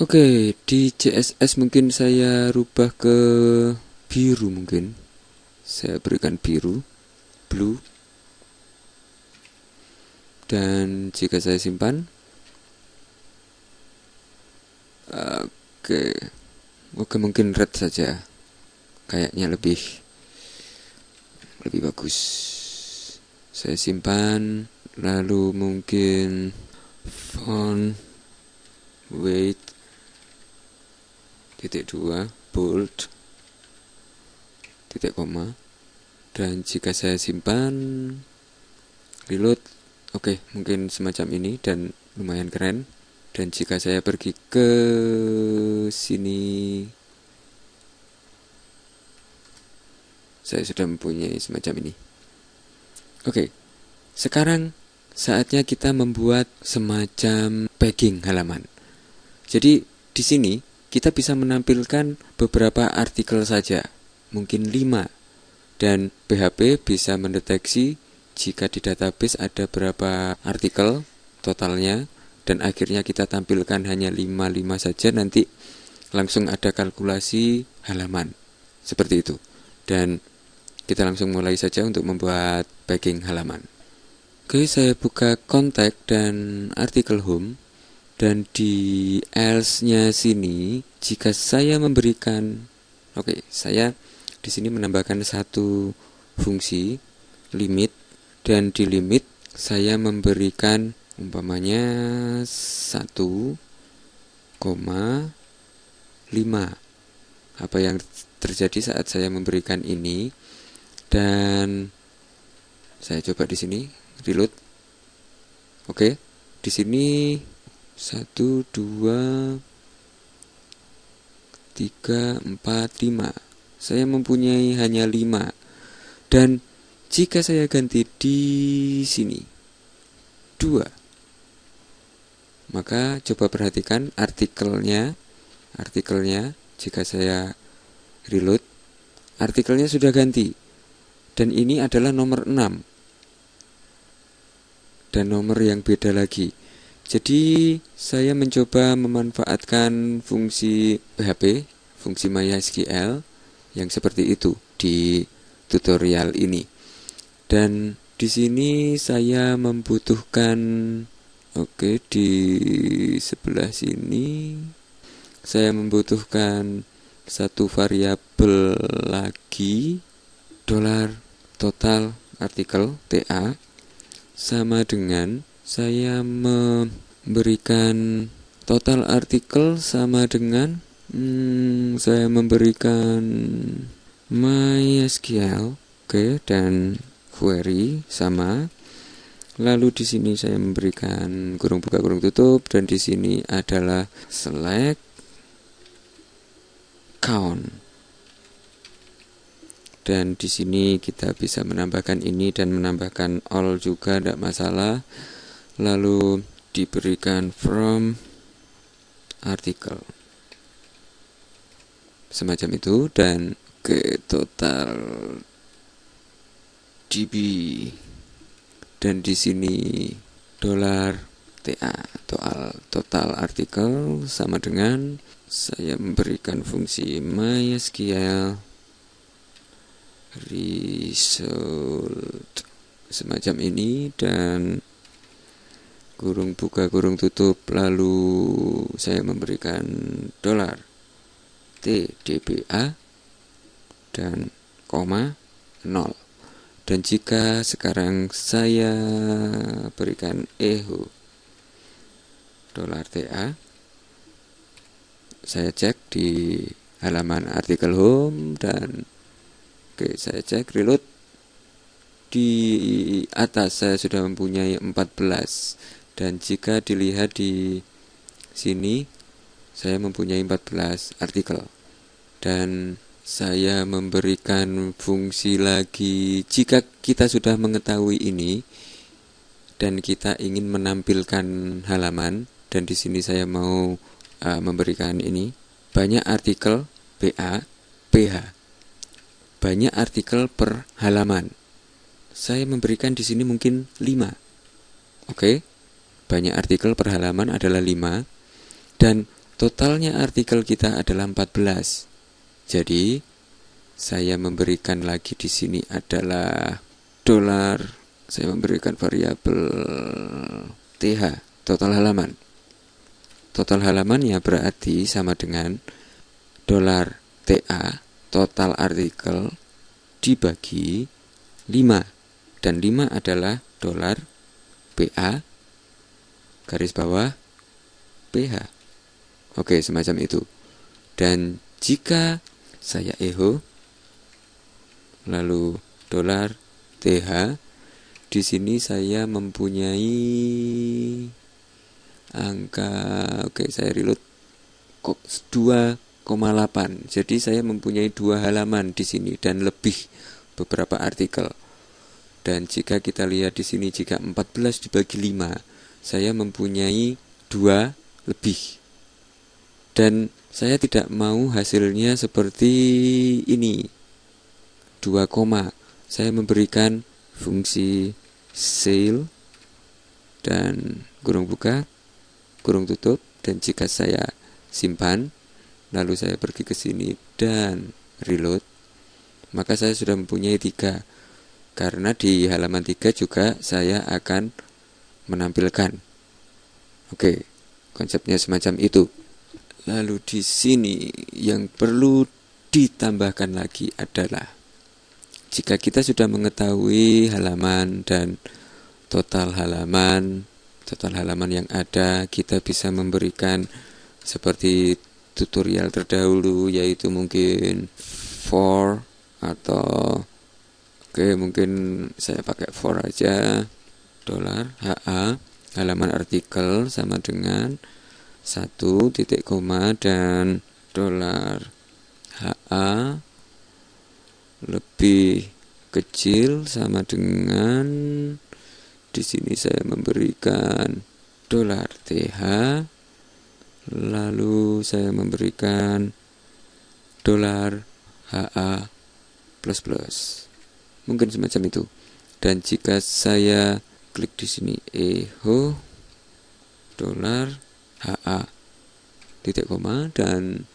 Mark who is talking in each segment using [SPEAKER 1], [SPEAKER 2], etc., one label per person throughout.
[SPEAKER 1] Oke, di CSS mungkin saya rubah ke biru mungkin. Saya berikan biru, blue. Dan jika saya simpan Oke. Oke, mungkin red saja. Kayaknya lebih lebih bagus. Saya simpan lalu mungkin font weight titik dua bold titik koma. Dan jika saya simpan reload. Oke okay, mungkin semacam ini dan lumayan keren. Dan jika saya pergi ke sini saya sudah mempunyai semacam ini. Oke okay, sekarang saatnya kita membuat semacam packing halaman jadi di sini kita bisa menampilkan beberapa artikel saja, mungkin 5. Dan PHP bisa mendeteksi jika di database ada berapa artikel totalnya dan akhirnya kita tampilkan hanya 5-5 saja nanti langsung ada kalkulasi halaman. Seperti itu. Dan kita langsung mulai saja untuk membuat backing halaman. Oke, saya buka kontak dan artikel home dan di else-nya sini jika saya memberikan oke saya di sini menambahkan satu fungsi limit. Dan di limit saya memberikan umpamanya 1,5 apa yang terjadi saat saya memberikan ini? Dan saya coba di sini reload. Oke di sini satu dua tiga empat lima. Saya mempunyai hanya lima. Dan jika saya ganti di sini dua maka coba perhatikan artikelnya. Artikelnya jika saya reload artikelnya sudah ganti. Dan ini adalah nomor 6 dan nomor yang beda lagi jadi saya mencoba memanfaatkan fungsi PHP, fungsi MySQL yang seperti itu di tutorial ini. Dan di sini saya membutuhkan oke di sebelah sini saya membutuhkan satu variabel lagi dolar total artikel TA sama dengan saya memberikan total artikel sama dengan hmm, saya memberikan MySQL oke okay, dan query sama. Lalu di sini saya memberikan kurung buka kurung tutup dan di sini adalah select count dan di sini kita bisa menambahkan ini dan menambahkan all juga tidak masalah. Lalu diberikan from artikel. Semacam itu dan ke total db dan di sini dolar TA total total artikel sama dengan saya memberikan fungsi MySQL result. Semacam ini dan kurung buka kurung tutup lalu saya memberikan dolar. TDBA dan koma 0 dan jika sekarang saya berikan echo dolar TA saya cek di halaman artikel home dan oke saya cek reload. Di atas saya sudah mempunyai 14 dan jika dilihat di sini saya mempunyai 14 artikel. Dan saya memberikan fungsi lagi. Jika kita sudah mengetahui ini dan kita ingin menampilkan halaman dan di sini saya mau uh, memberikan ini banyak artikel BA PH banyak artikel per halaman saya memberikan di sini mungkin 5 Oke. Banyak artikel per halaman adalah 5 dan totalnya artikel kita adalah 14. Jadi saya memberikan lagi di sini adalah dolar. Saya memberikan variabel TH, total halaman. Total halamannya berarti sama dengan dolar TA, total artikel dibagi 5 dan 5 adalah dolar PA garis bawah PH. Oke, semacam itu. Dan jika saya eho lalu dolar TH di sini saya mempunyai angka oke saya reload kok 2,8 jadi saya mempunyai dua halaman di sini dan lebih beberapa artikel. Dan jika kita lihat di sini jika 14 dibagi 5 saya mempunyai dua lebih. Dan saya tidak mau hasilnya seperti ini. 2 koma. Saya memberikan fungsi sale dan kurung buka, kurung tutup dan jika saya simpan lalu saya pergi ke sini dan reload. Maka saya sudah mempunyai tiga. Karena di halaman tiga juga saya akan menampilkan. Oke konsepnya semacam itu. Lalu di sini yang perlu ditambahkan lagi adalah jika kita sudah mengetahui halaman dan total halaman, total halaman yang ada, kita bisa memberikan seperti tutorial terdahulu yaitu mungkin for atau oke okay, mungkin saya pakai for aja. Dolar HA halaman artikel sama dengan satu titik koma dan dolar HA lebih kecil sama dengan di sini saya memberikan dolar TH lalu saya memberikan dolar HA plus plus. Mungkin semacam itu. Dan jika saya klik di sini eho dolar HA titik koma. Dan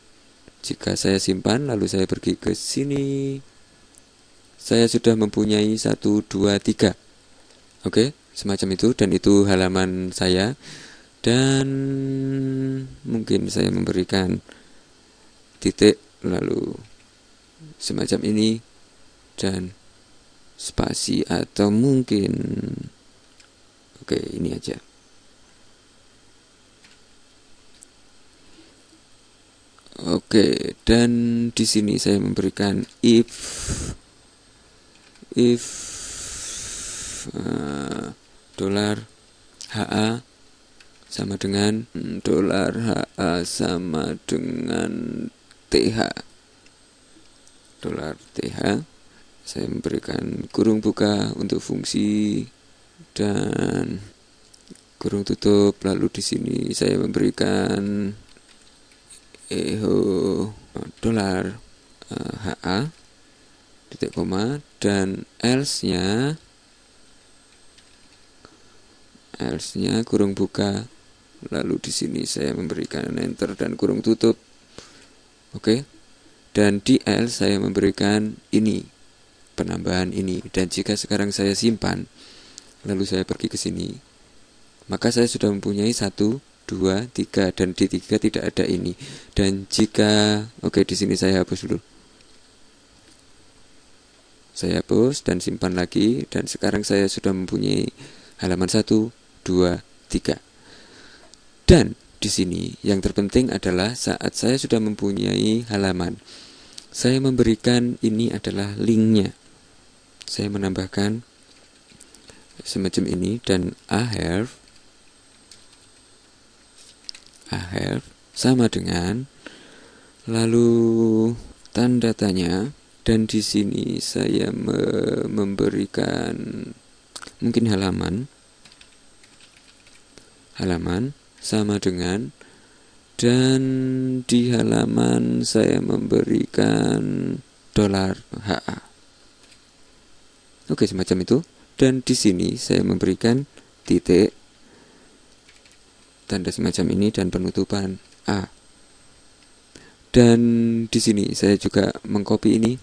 [SPEAKER 1] jika saya simpan lalu saya pergi ke sini. Saya sudah mempunyai satu dua tiga. Oke semacam itu. Dan itu halaman saya dan mungkin saya memberikan titik lalu semacam ini dan spasi atau mungkin oke ini aja. Oke, dan di sini saya memberikan if if uh, dolar HA sama dengan dolar HA sama dengan TH dolar TH saya memberikan kurung buka untuk fungsi dan kurung tutup. Lalu di sini saya memberikan eho dolar uh, eh, HA titik koma. Dan else nya else nya kurung buka lalu di sini saya memberikan enter dan kurung tutup. Oke? Dan di else saya memberikan ini penambahan ini. Dan jika sekarang saya simpan lalu saya pergi ke sini. Maka saya sudah mempunyai satu dua tiga dan di tiga tidak ada ini. Dan jika oke di sini saya hapus dulu. Saya hapus dan simpan lagi. Dan sekarang saya sudah mempunyai halaman 1, 2, 3 dan di sini yang terpenting adalah saat saya sudah mempunyai halaman saya memberikan ini adalah linknya. Saya menambahkan semacam ini dan I have I have sama dengan lalu tanda tanya dan di sini saya me memberikan mungkin halaman halaman sama dengan dan di halaman saya memberikan dolar. HA oke semacam itu. Dan di sini saya memberikan titik tanda semacam ini dan penutupan. A. Dan di sini saya juga mengcopy ini